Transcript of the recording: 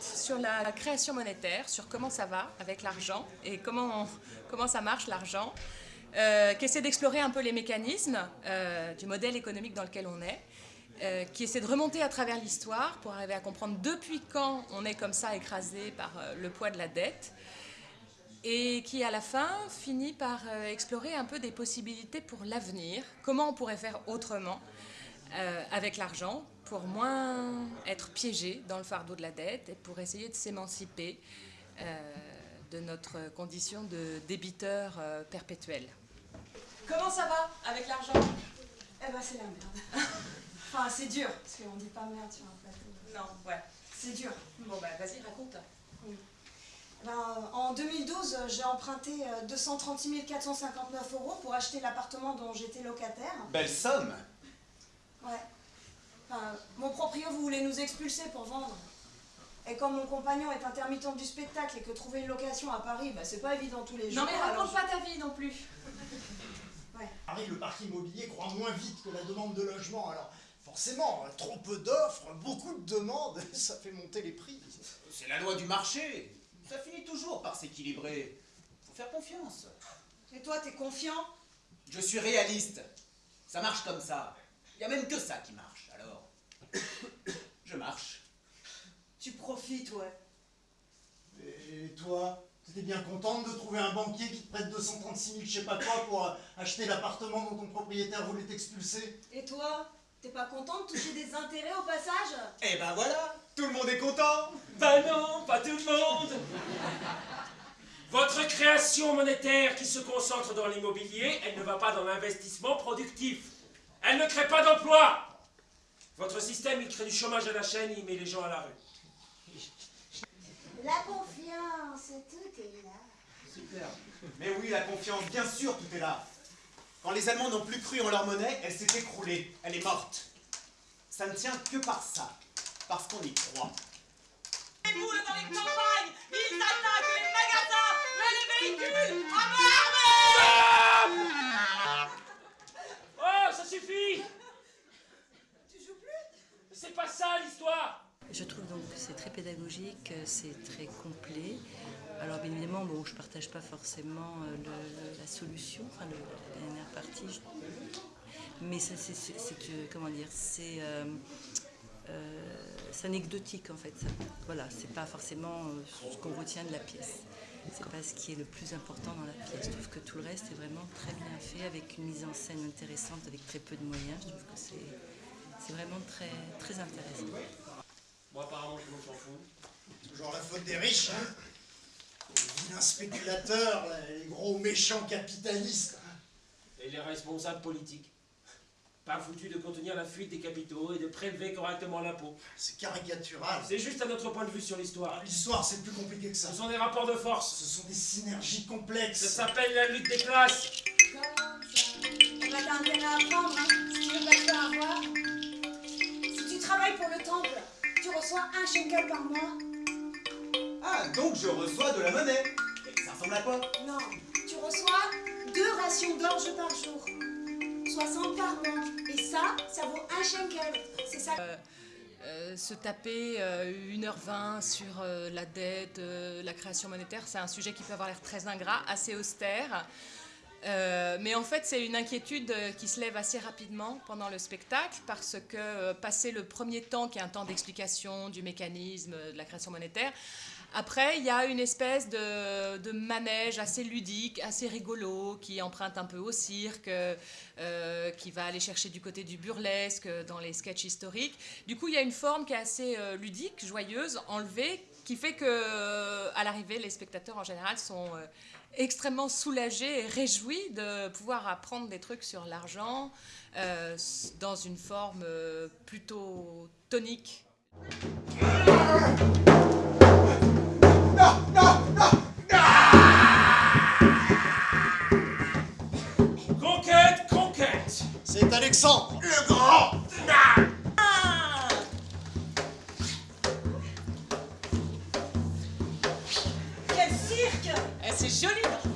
sur la création monétaire, sur comment ça va avec l'argent et comment, comment ça marche l'argent, euh, qui essaie d'explorer un peu les mécanismes euh, du modèle économique dans lequel on est, euh, qui essaie de remonter à travers l'histoire pour arriver à comprendre depuis quand on est comme ça écrasé par le poids de la dette, et qui à la fin finit par explorer un peu des possibilités pour l'avenir, comment on pourrait faire autrement avec l'argent pour moins être piégé dans le fardeau de la dette et pour essayer de s'émanciper de notre condition de débiteur euh, perpétuel. Comment ça va avec l'argent? Eh ben c'est la merde. enfin c'est dur, parce qu'on dit pas merde sur un plateau. Non, ouais. C'est dur. Bon bah vas-y, raconte. Oui. Eh ben, en 2012, j'ai emprunté 236 euh, 459 euros pour acheter l'appartement dont j'étais locataire. Belle somme Ouais. Enfin, mon proprio voulait nous expulser pour vendre. Et comme mon compagnon est intermittent du spectacle et que trouver une location à Paris, bah, c'est pas évident tous les jours. Non mais raconte pas ta vie non plus. ouais. Paris, le parc immobilier croît moins vite que la demande de logement. Alors forcément, trop peu d'offres, beaucoup de demandes, ça fait monter les prix. C'est la loi du marché. Ça finit toujours par s'équilibrer. Faut faire confiance. Et toi, t'es confiant? Je suis réaliste. Ça marche comme ça. Il y a même que ça qui marche. Alors, je marche. Tu profites, ouais. Et toi T'étais bien contente de trouver un banquier qui te prête 236 000 je sais pas quoi pour euh, acheter l'appartement dont ton propriétaire voulait t'expulser? Et toi T'es pas content de toucher des intérêts au passage? Eh ben voilà Tout le monde est content Ben non, pas tout le monde Votre création monétaire qui se concentre dans l'immobilier, elle ne va pas dans l'investissement productif. Elle ne crée pas d'emploi Votre système, il crée du chômage à la chaîne, il met les gens à la rue. La confiance, tout est là. Super. Mais oui, la confiance, bien sûr, tout est là. Quand les Allemands n'ont plus cru en leur monnaie, elle s'est écroulée, elle est morte. Ça ne tient que par ça, parce qu'on y croit. Les boules dans les campagnes, ils attaquent les magasins, mais les véhicules, à main Tu joues plus? C'est pas ça l'histoire je trouve donc que c'est très pédagogique, c'est très complet. Alors bien évidemment, bon, je ne partage pas forcément euh, la solution, enfin la dernière partie, mais c'est, comment dire, c'est euh, euh, anecdotique en fait. Ça. Voilà, c'est pas forcément ce qu'on retient de la pièce. C'est pas ce qui est le plus important dans la pièce. Je trouve que tout le reste est vraiment très bien fait, avec une mise en scène intéressante, avec très peu de moyens. Je trouve que c'est vraiment très, très intéressant. Moi, apparemment, monde s'en fout. Toujours la faute des riches, hein Les vilains spéculateurs, les gros méchants capitalistes. Et les responsables politiques. Pas foutus de contenir la fuite des capitaux et de prélever correctement l'impôt. C'est caricatural. C'est juste à notre point de vue sur l'histoire. L'histoire, c'est plus compliqué que ça. Ce sont des rapports de force. Ce sont des synergies complexes. Ça s'appelle la lutte des classes. Comme ça. On a intérêt à apprendre, hein, si tu veux pas te faire avoir. Si tu travailles pour le temple, tu reçois un shekel par mois. Ah, donc je reçois de la monnaie. Et ça ressemble à quoi? Non, tu reçois deux rations d'orge par jour. 60 par mois. Et ça, ça vaut un. C'est ça. Euh, euh, se taper 1h20 sur euh, la dette, la création monétaire, c'est un sujet qui peut avoir l'air très ingrat, assez austère. Euh, mais en fait, c'est une inquiétude euh, qui se lève assez rapidement pendant le spectacle parce que, euh, passé le premier temps, qui est un temps d'explication du mécanisme de la création monétaire, après, il y a une espèce de, manège assez ludique, assez rigolo, qui emprunte un peu au cirque, qui va aller chercher du côté du burlesque dans les sketchs historiques. Du coup, il y a une forme qui est assez ludique, joyeuse, enlevée, qui fait que, à l'arrivée, les spectateurs en général sont extrêmement soulagé et réjoui de pouvoir apprendre des trucs sur l'argent euh, dans une forme euh, plutôt tonique. Non, non, non, Conquête, conquête C'est Alexandre, le grand c'est joli Ça m'angoisse. Les numéros, je